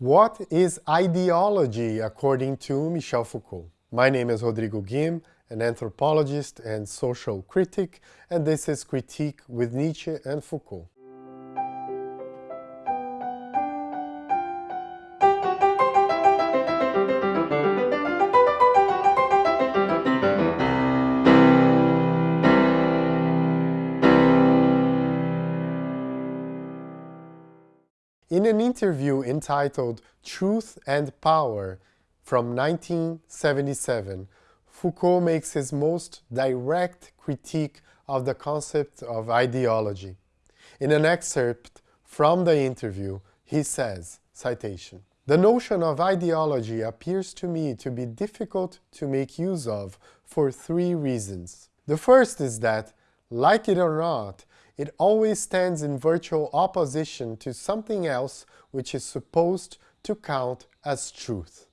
What is ideology according to Michel Foucault? My name is Rodrigo Guim, an anthropologist and social critic, and this is Critique with Nietzsche and Foucault. In an interview entitled Truth and Power from 1977, Foucault makes his most direct critique of the concept of ideology. In an excerpt from the interview, he says, citation, The notion of ideology appears to me to be difficult to make use of for three reasons. The first is that, like it or not, it always stands in virtual opposition to something else which is supposed to count as truth.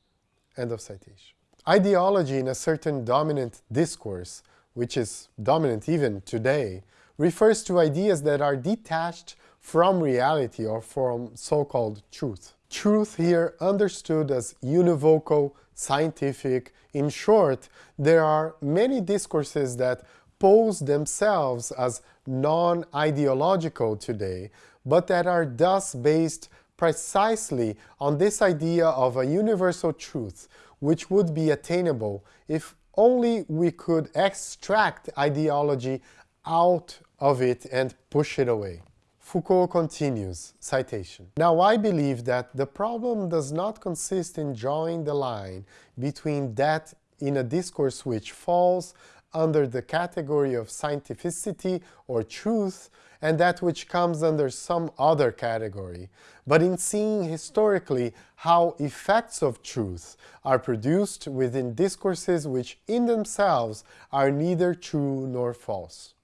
End of citation. Ideology in a certain dominant discourse, which is dominant even today, refers to ideas that are detached from reality or from so-called truth. Truth here understood as univocal, scientific. In short, there are many discourses that pose themselves as non-ideological today, but that are thus based precisely on this idea of a universal truth, which would be attainable if only we could extract ideology out of it and push it away. Foucault continues, citation, Now I believe that the problem does not consist in drawing the line between that in a discourse which falls under the category of scientificity or truth and that which comes under some other category, but in seeing historically how effects of truth are produced within discourses which in themselves are neither true nor false.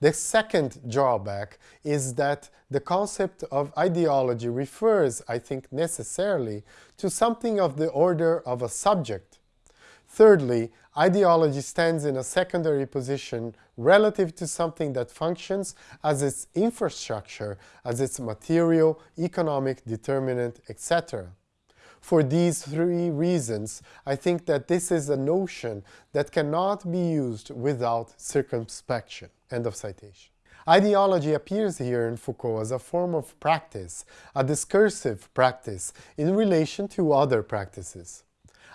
The second drawback is that the concept of ideology refers, I think necessarily, to something of the order of a subject, Thirdly, ideology stands in a secondary position relative to something that functions as its infrastructure, as its material, economic determinant, etc. For these three reasons, I think that this is a notion that cannot be used without circumspection. End of citation. Ideology appears here in Foucault as a form of practice, a discursive practice in relation to other practices.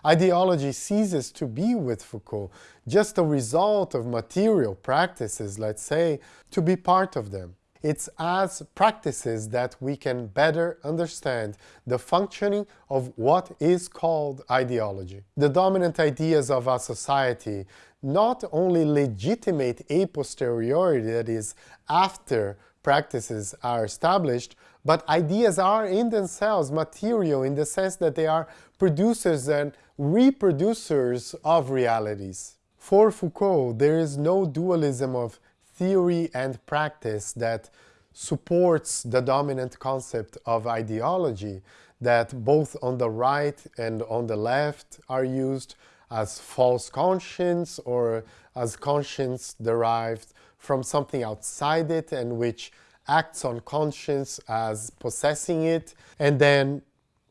Ideology ceases to be with Foucault, just a result of material practices, let's say, to be part of them. It's as practices that we can better understand the functioning of what is called ideology. The dominant ideas of our society not only legitimate a posteriori, that is, after practices are established, but ideas are in themselves material in the sense that they are producers and reproducers of realities. For Foucault, there is no dualism of theory and practice that supports the dominant concept of ideology that both on the right and on the left are used as false conscience or as conscience derived from something outside it and which acts on conscience as possessing it. And then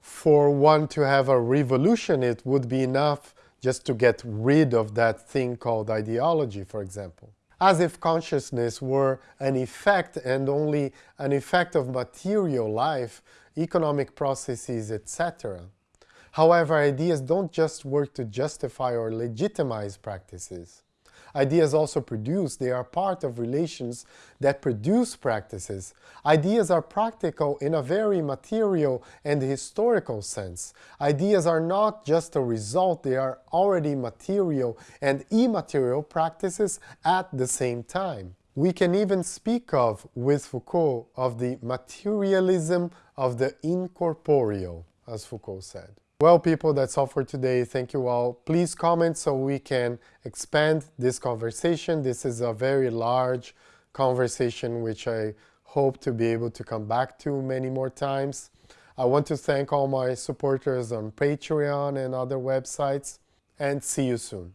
for one to have a revolution, it would be enough just to get rid of that thing called ideology, for example. As if consciousness were an effect and only an effect of material life, economic processes, etc. However, ideas don't just work to justify or legitimize practices. Ideas also produce, they are part of relations that produce practices. Ideas are practical in a very material and historical sense. Ideas are not just a result, they are already material and immaterial practices at the same time. We can even speak of, with Foucault, of the materialism of the incorporeal, as Foucault said. Well, people, that's all for today. Thank you all. Please comment so we can expand this conversation. This is a very large conversation which I hope to be able to come back to many more times. I want to thank all my supporters on Patreon and other websites and see you soon.